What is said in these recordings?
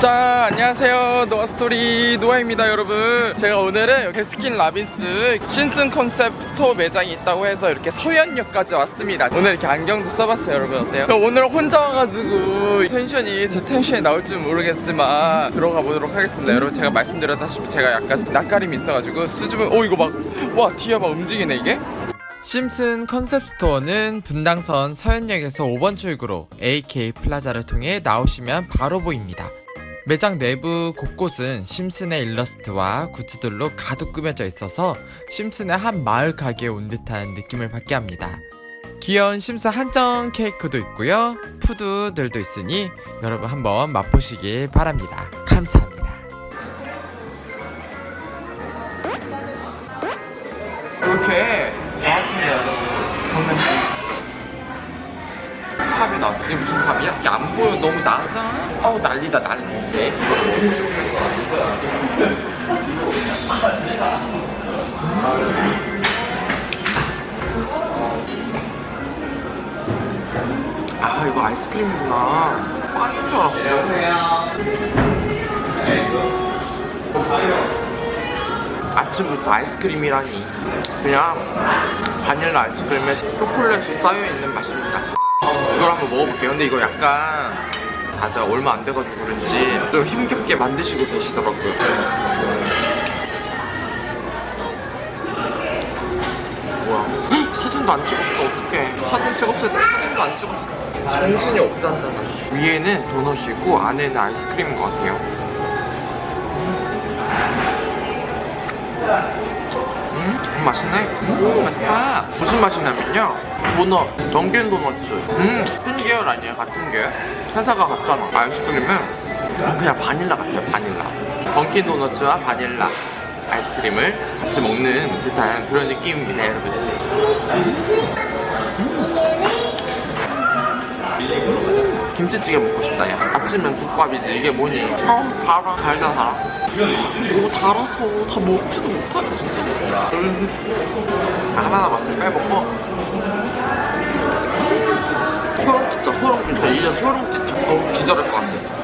자 안녕하세요. 노아스토리 노아입니다 여러분. 제가 오늘은 베스킨 라빈스 심슨 컨셉 스토어 매장이 있다고 해서 이렇게 서현역까지 왔습니다. 오늘 이렇게 안경도 써봤어요 여러분. 어때요? 오늘 혼자 와가지고 텐션이 제 텐션이 나올지 모르겠지만 들어가 보도록 하겠습니다. 여러분 제가 말씀드렸다시피 제가 약간 낯가림이 있어가지고 수줍은 오 이거 막와 뒤에 막 움직이네 이게? 심슨 컨셉 스토어는 분당선 서현역에서 5번 출구로 AK 플라자를 통해 나오시면 바로 보입니다. 매장 내부 곳곳은 심슨의 일러스트와 굿즈들로 가득 꾸며져 있어서 심슨의 한 마을 가게에 온 듯한 느낌을 받게 합니다. 귀여운 심슨 한정 케이크도 있고요. 푸드들도 있으니 여러분 한번 맛보시길 바랍니다. 감사합니다. 이렇게 나왔습니다 여러분 팝이 나왔어 이게 무슨 팝이야? 이게 안 보여 너무 낮아 아우 난리다 난리. 네? 아 이거 아이스크림이구나. 빵인 줄 알았어. 아침부터 아이스크림이라니. 그냥 바닐라 아이스크림에 초콜릿이 쌓여있는 맛입니다. 이걸 한번 먹어볼게요. 근데 이거 약간 아직 얼마 안 돼가지고 그런지 좀 힘겹게 만드시고 계시더라고요 뭐야 헉, 사진도 안 찍었어 어떡해 사진 찍었어야 돼 사진도 안 찍었어 정신이 없단다 나. 위에는 도넛이고 안에는 아이스크림인 것 같아요 음, 맛있네. 음, 맛있다. 무슨 맛이냐면요. 도넛, 정균 도넛츠. 음, 같은 계열 아니에요? 같은 계열? 회사가 같잖아. 아이스크림은 그냥 바닐라 같아요, 바닐라. 던킨 도넛츠와 바닐라 아이스크림을 같이 먹는 듯한 그런 느낌입니다, 여러분. 김치찌개 먹고 싶다, 야. 아침엔 국밥이지. 이게 뭐니? 어, 달아. 달다, 달아. 이거 달아서 다 먹지도 못하겠어. 음. 하나 남았으면 빼먹고. 끼쳐. 이제 소름 끼쳐. 어, 기절할 것 같아.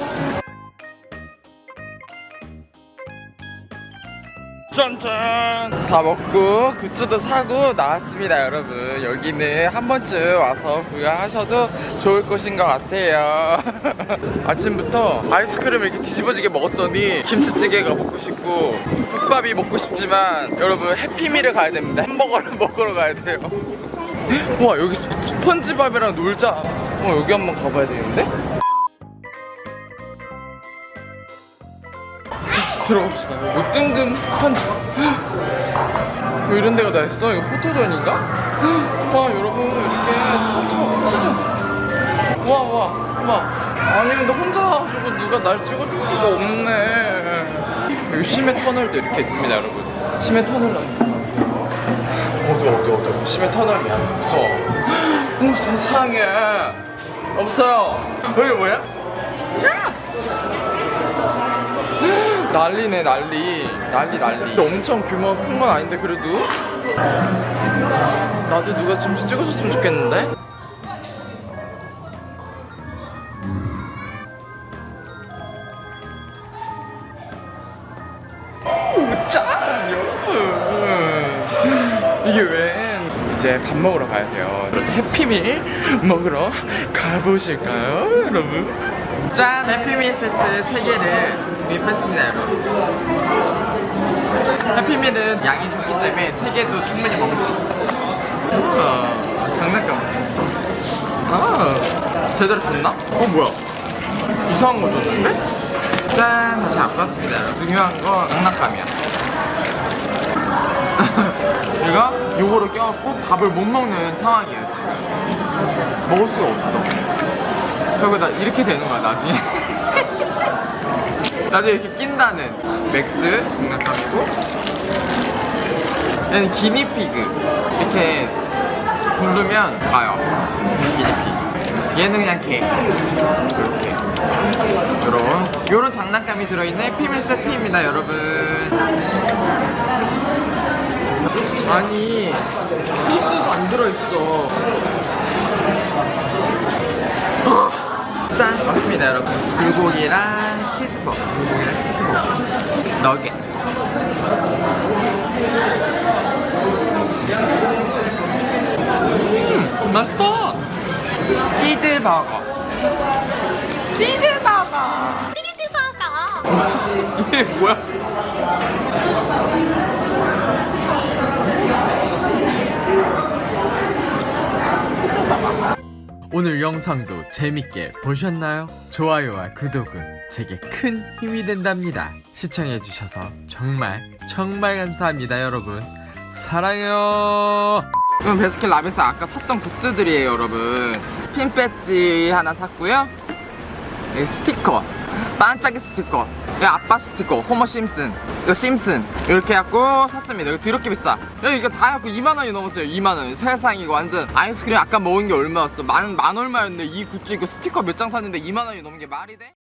짠짠 다 먹고 굿즈도 사고 나왔습니다 여러분 여기는 한 번쯤 와서 구경하셔도 좋을 곳인 것 같아요 아침부터 아이스크림을 이렇게 뒤집어지게 먹었더니 김치찌개가 먹고 싶고 국밥이 먹고 싶지만 여러분 해피밀을 가야 됩니다 햄버거를 먹으러 가야 돼요 와 여기 스- 스펀지밥이랑 놀자 어 여기 한번 가봐야 되는데 들어갑시다. 뭐 뜬금 스펀지밥. 뭐 이런 데가 다 있어? 이거 포토존인가? 와 여러분 이렇게 스펀지밥 포토존. 와 와 와. 아니 근데 혼자 와가지고 누가 날 찍어줄 수가 없네. 여기 심해 터널도 이렇게 있습니다 여러분. 심해 터널 어디 어디 어디 심해 터널이야 무서워. 오 세상에 없어요. 여기 뭐야? 야! 난리네 난리 난리 난리 엄청 규모가 큰 건 아닌데 그래도 나도 누가 좀 찍어줬으면 좋겠는데 짠 여러분 이게 왜 이제 밥 먹으러 가야 돼요. 해피밀 먹으러 가보실까요 여러분? 짠 해피밀 세트 3개를 구입했습니다 여러분. 해피밀은 양이 적기 때문에 3개도 충분히 먹을 수 있어요. 아, 장난감. 아 제대로 줬나? 어 뭐야? 이상한 거 줬는데? 짠 다시 안 봤습니다. 중요한 건 장난감이야 얘가 요거를 껴갖고 밥을 못 먹는 상황이에요 지금. 먹을 수가 없어. 그리고 나 이렇게 되는 거야 나중에. 나중에 이렇게 낀다는. 맥스 장난감이고. 얘는 기니피그. 이렇게 굴르면 가요. 기니피그. 얘는 그냥 개. 이렇게. 요런 요런 장난감이 들어있는 해피밀 세트입니다 여러분 아니 소스도 안 들어있어. 짠! 맞습니다 여러분. 불고기랑 치즈 싶어 우동이랑 치즈버거. 너겟. 음 맛있다. 띠드버거. 띠드버거. 띠기띠바가 이게 뭐야 오늘 영상도 재밌게 보셨나요? 좋아요와 구독은 제게 큰 힘이 된답니다. 시청해주셔서 정말 정말 감사합니다, 여러분. 사랑해요. 이건 베스킨 라빈스 아까 샀던 굿즈들이에요, 여러분. 핀 배지 하나 샀고요. 스티커, 반짝이 스티커, 여기 아빠 스티커, 호머 심슨, 이거 심슨 이렇게 해갖고 샀습니다. 이거 더럽게 비싸. 이거 다 해갖고 2만 원이 넘었어요. 2만 원. 세상 이거 완전 아이스크림 아까 먹은 게 얼마였어? 만, 만 얼마였는데 이 굿즈 이거 스티커 몇 장 샀는데 2만 원이 넘은 게 말이 돼?